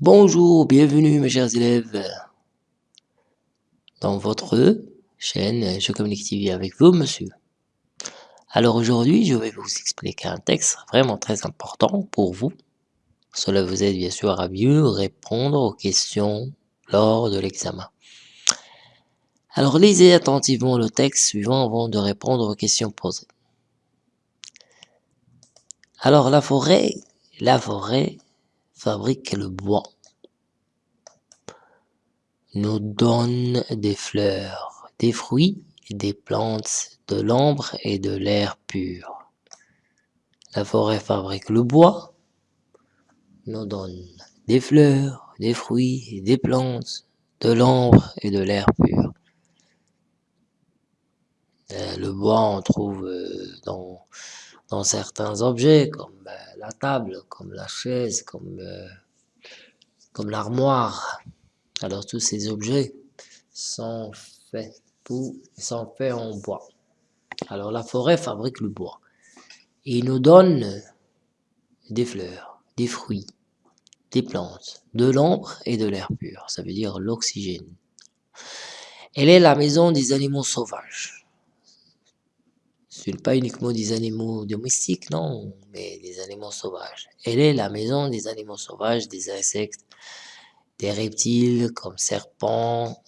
Bonjour, bienvenue mes chers élèves dans votre chaîne Je Communique TV avec vous monsieur. Alors aujourd'hui je vais vous expliquer un texte vraiment très important pour vous. Cela vous aide bien sûr à mieux répondre aux questions lors de l'examen. Alors lisez attentivement le texte suivant avant de répondre aux questions posées. Alors la forêt, la forêt fabrique le bois, nous donne des fleurs, des fruits, des plantes, de l'ombre et de l'air pur. La forêt fabrique le bois, nous donne des fleurs, des fruits, des plantes, de l'ombre et de l'air pur. Euh, le bois, on trouve euh, dans certains objets, comme euh, la table, comme la chaise, comme, euh, comme l'armoire. Alors tous ces objets sont faits, pour, sont faits en bois. Alors la forêt fabrique le bois. Il nous donne des fleurs, des fruits, des plantes, de l'ombre et de l'air pur. Ça veut dire l'oxygène. Elle est la maison des animaux sauvages. Ce n'est pas uniquement des animaux domestiques, non, mais des animaux sauvages. Elle est la maison des animaux sauvages, des insectes, des reptiles comme serpents,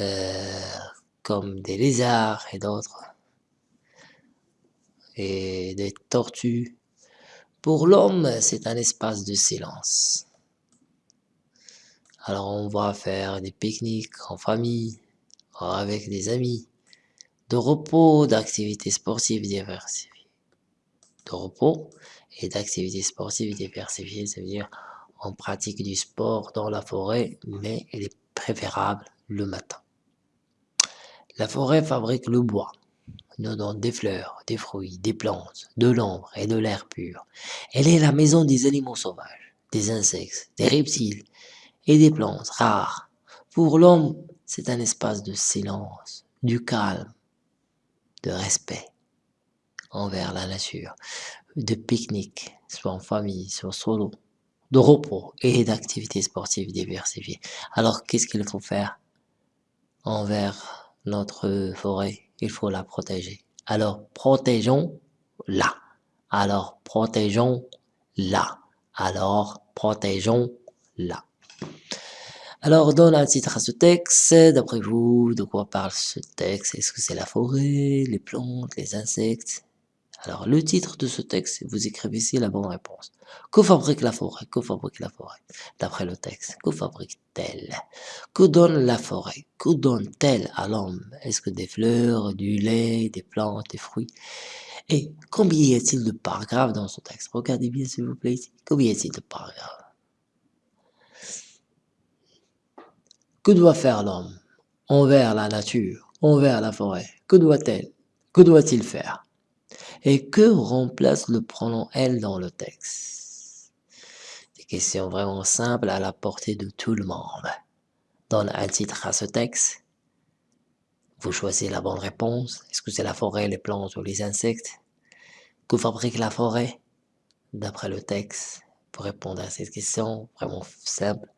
euh, comme des lézards et d'autres, et des tortues. Pour l'homme, c'est un espace de silence. Alors on va faire des pique-niques en famille, avec des amis de repos, d'activités sportives diversifiées. De repos et d'activités sportives diversifiées, ça veut dire on pratique du sport dans la forêt, mais il est préférable le matin. La forêt fabrique le bois, nous donne des fleurs, des fruits, des plantes, de l'ombre et de l'air pur. Elle est la maison des animaux sauvages, des insectes, des reptiles et des plantes rares. Pour l'homme, c'est un espace de silence, du calme, de respect envers la nature, de pique-nique, soit en famille, soit solo, de repos et d'activités sportives diversifiées. Alors, qu'est-ce qu'il faut faire envers notre forêt? Il faut la protéger. Alors, protégeons-la. Alors, protégeons-la. Alors, protégeons-la. Alors, donne un titre à ce texte. D'après vous, de quoi parle ce texte? Est-ce que c'est la forêt, les plantes, les insectes? Alors, le titre de ce texte, vous écrivez ici la bonne réponse. Que fabrique la forêt? Que fabrique la forêt? D'après le texte, que fabrique-t-elle? Que donne la forêt? Que donne-t-elle à l'homme? Est-ce que des fleurs, du lait, des plantes, des fruits? Et combien y a-t-il de paragraphes dans ce texte? Regardez bien s'il vous plaît ici. Combien y a-t-il de paragraphes? Que doit faire l'homme envers la nature, envers la forêt? Que doit-elle? Que doit-il faire? Et que remplace le pronom elle dans le texte? Des questions vraiment simples à la portée de tout le monde. Donne un titre à ce texte. Vous choisissez la bonne réponse. Est-ce que c'est la forêt, les plantes ou les insectes? Que fabrique la forêt? D'après le texte, pour répondre à cette question, vraiment simple,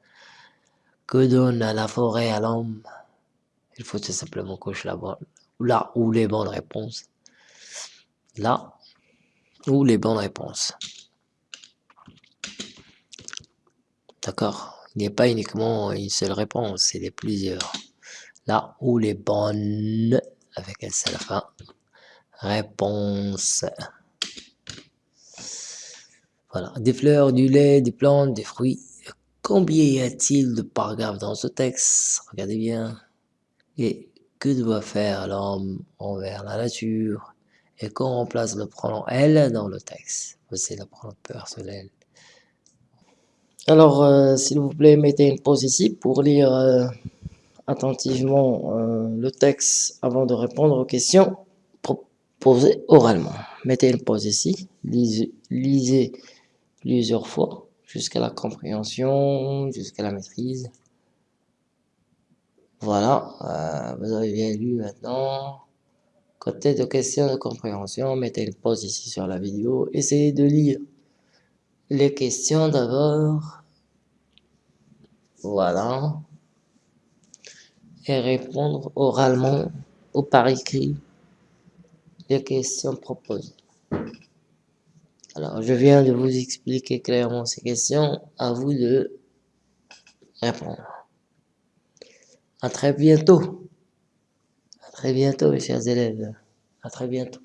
que donne la forêt à l'homme Il faut tout simplement cocher la bonne, là où les bonnes réponses. Là où les bonnes réponses. D'accord? Il n'y a pas uniquement une seule réponse, c'est des plusieurs. Là où les bonnes, avec un seul fin, réponse. Voilà, des fleurs, du lait, des plantes, des fruits, Combien y a-t-il de paragraphes dans ce texte? Regardez bien. Et que doit faire l'homme envers la nature? Et qu'on remplace le pronom « elle » dans le texte? C'est le pronom personnel. Alors, euh, s'il vous plaît, mettez une pause ici pour lire euh, attentivement euh, le texte avant de répondre aux questions posées oralement. Mettez une pause ici, lisez plusieurs fois jusqu'à la compréhension, jusqu'à la maîtrise. Voilà, euh, vous avez bien lu maintenant. Côté de questions de compréhension, mettez une pause ici sur la vidéo, essayez de lire les questions d'abord. Voilà. Et répondre oralement ou par écrit les questions proposées. Alors, je viens de vous expliquer clairement ces questions. À vous de répondre. À très bientôt. À très bientôt, mes chers élèves. À très bientôt.